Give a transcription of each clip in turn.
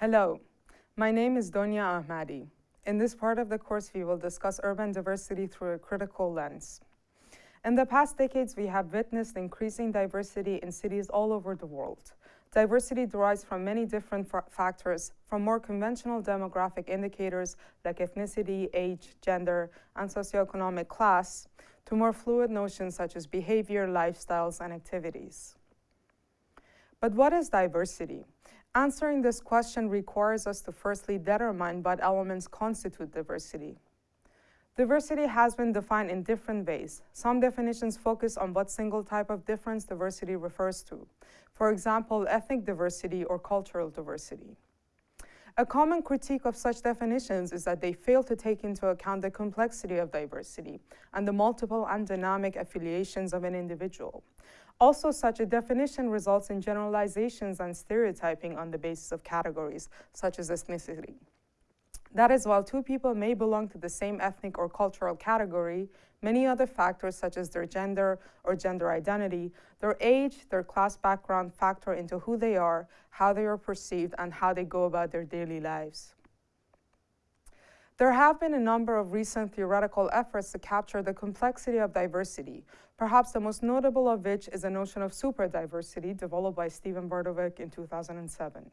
Hello, my name is Donia Ahmadi. In this part of the course, we will discuss urban diversity through a critical lens. In the past decades, we have witnessed increasing diversity in cities all over the world. Diversity derives from many different factors, from more conventional demographic indicators like ethnicity, age, gender, and socioeconomic class, to more fluid notions such as behavior, lifestyles, and activities. But what is diversity? Answering this question requires us to firstly determine what elements constitute diversity. Diversity has been defined in different ways. Some definitions focus on what single type of difference diversity refers to. For example, ethnic diversity or cultural diversity. A common critique of such definitions is that they fail to take into account the complexity of diversity and the multiple and dynamic affiliations of an individual. Also, such a definition results in generalizations and stereotyping on the basis of categories, such as ethnicity. That is, while two people may belong to the same ethnic or cultural category, many other factors such as their gender or gender identity, their age, their class background factor into who they are, how they are perceived, and how they go about their daily lives. There have been a number of recent theoretical efforts to capture the complexity of diversity, perhaps the most notable of which is the notion of superdiversity developed by Steven Vertovec in 2007.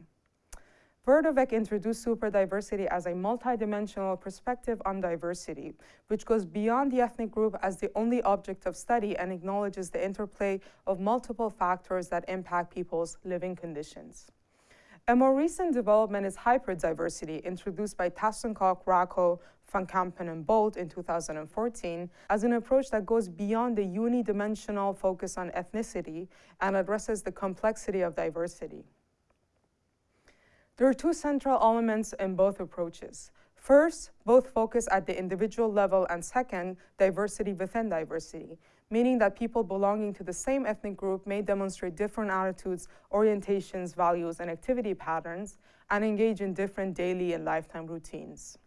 Vertovec introduced superdiversity as a multidimensional perspective on diversity, which goes beyond the ethnic group as the only object of study and acknowledges the interplay of multiple factors that impact people's living conditions. A more recent development is hyperdiversity, introduced by Tasan-Kok, Raco, Van Kempen, and Bolt in 2014 as an approach that goes beyond the unidimensional focus on ethnicity and addresses the complexity of diversity. There are two central elements in both approaches. First, both focus at the individual level, and second, diversity within diversity, meaning that people belonging to the same ethnic group may demonstrate different attitudes, orientations, values, and activity patterns, and engage in different daily and lifetime routines.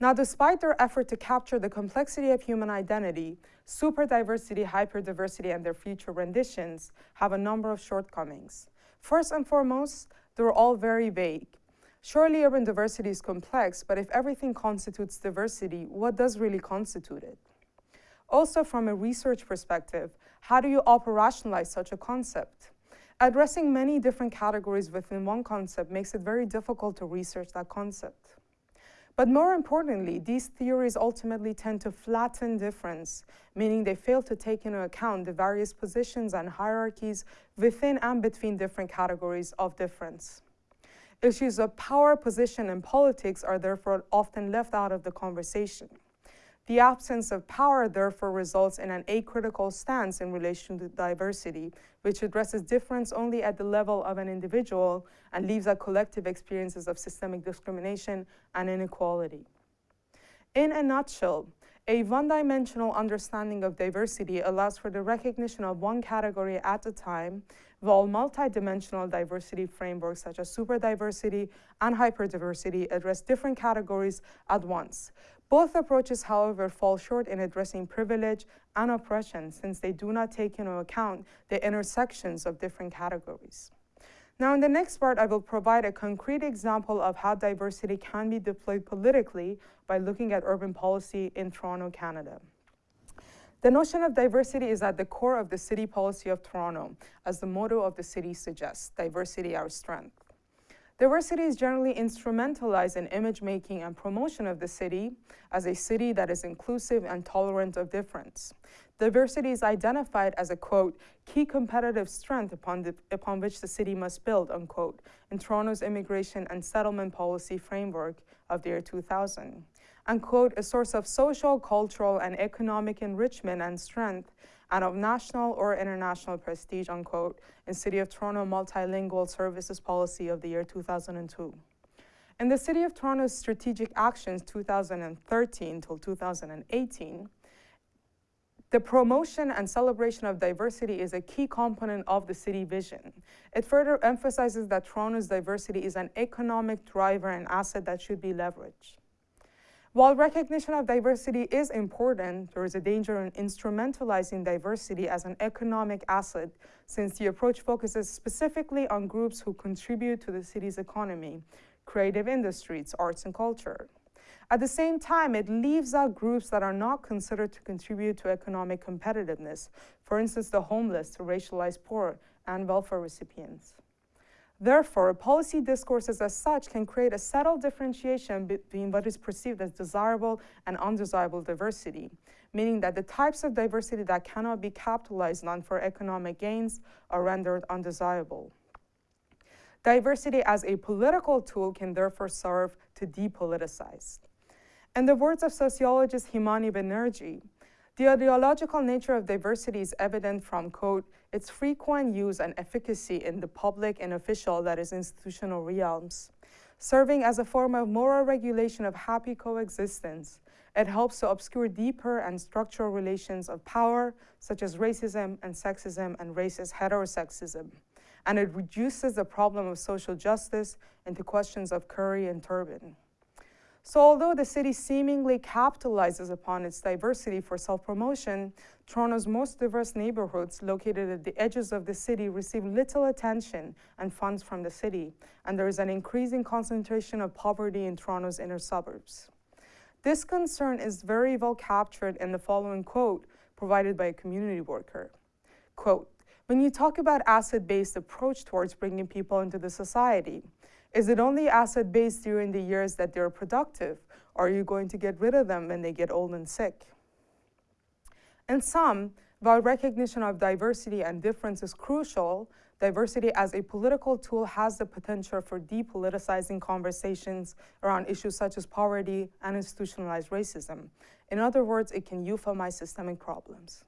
Now, despite their effort to capture the complexity of human identity, superdiversity, hyperdiversity, and their future renditions have a number of shortcomings. First and foremost, they're all very vague. Surely urban diversity is complex, but if everything constitutes diversity, what does really constitute it? Also, from a research perspective, how do you operationalize such a concept? Addressing many different categories within one concept makes it very difficult to research that concept. But more importantly, these theories ultimately tend to flatten difference, meaning they fail to take into account the various positions and hierarchies within and between different categories of difference. Issues of power, position, and politics are therefore often left out of the conversation. The absence of power therefore results in an acritical stance in relation to diversity, which addresses difference only at the level of an individual and leaves out collective experiences of systemic discrimination and inequality. In a nutshell, a one-dimensional understanding of diversity allows for the recognition of one category at a time, while multidimensional diversity frameworks such as superdiversity and hyperdiversity address different categories at once, both approaches, however, fall short in addressing privilege and oppression since they do not take into account the intersections of different categories. Now, in the next part, I will provide a concrete example of how diversity can be deployed politically by looking at urban policy in Toronto, Canada. The notion of diversity is at the core of the city policy of Toronto, as the motto of the city suggests, diversity our strength. Diversity is generally instrumentalized in image making and promotion of the city as a city that is inclusive and tolerant of difference. Diversity is identified as a, quote, key competitive strength upon, the, upon which the city must build, unquote, in Toronto's immigration and settlement policy framework of the year 2000. And, quote, a source of social, cultural, and economic enrichment and strength and of national or international prestige, unquote, in City of Toronto Multilingual Services Policy of the year 2002. In the City of Toronto's Strategic Actions 2013 till 2018, the promotion and celebration of diversity is a key component of the city vision. It further emphasizes that Toronto's diversity is an economic driver and asset that should be leveraged. While recognition of diversity is important, there is a danger in instrumentalizing diversity as an economic asset since the approach focuses specifically on groups who contribute to the city's economy, creative industries, arts, and culture. At the same time, it leaves out groups that are not considered to contribute to economic competitiveness, for instance, the homeless, the racialized poor, and welfare recipients. Therefore, policy discourses as such can create a subtle differentiation between what is perceived as desirable and undesirable diversity, meaning that the types of diversity that cannot be capitalized on for economic gains are rendered undesirable. Diversity as a political tool can therefore serve to depoliticize. In the words of sociologist Himani Bannerji, the ideological nature of diversity is evident from, quote, its frequent use and efficacy in the public and official, that is, institutional realms. Serving as a form of moral regulation of happy coexistence, it helps to obscure deeper and structural relations of power, such as racism and sexism and racist heterosexism. And it reduces the problem of social justice into questions of curry and turban. So although the city seemingly capitalizes upon its diversity for self-promotion, Toronto's most diverse neighborhoods located at the edges of the city receive little attention and funds from the city, and there is an increasing concentration of poverty in Toronto's inner suburbs. This concern is very well captured in the following quote provided by a community worker. Quote, when you talk about asset-based approach towards bringing people into the society, is it only asset based during the years that they're productive? Or are you going to get rid of them when they get old and sick? In sum, while recognition of diversity and difference is crucial, diversity as a political tool has the potential for depoliticizing conversations around issues such as poverty and institutionalized racism. In other words, it can euphemize systemic problems.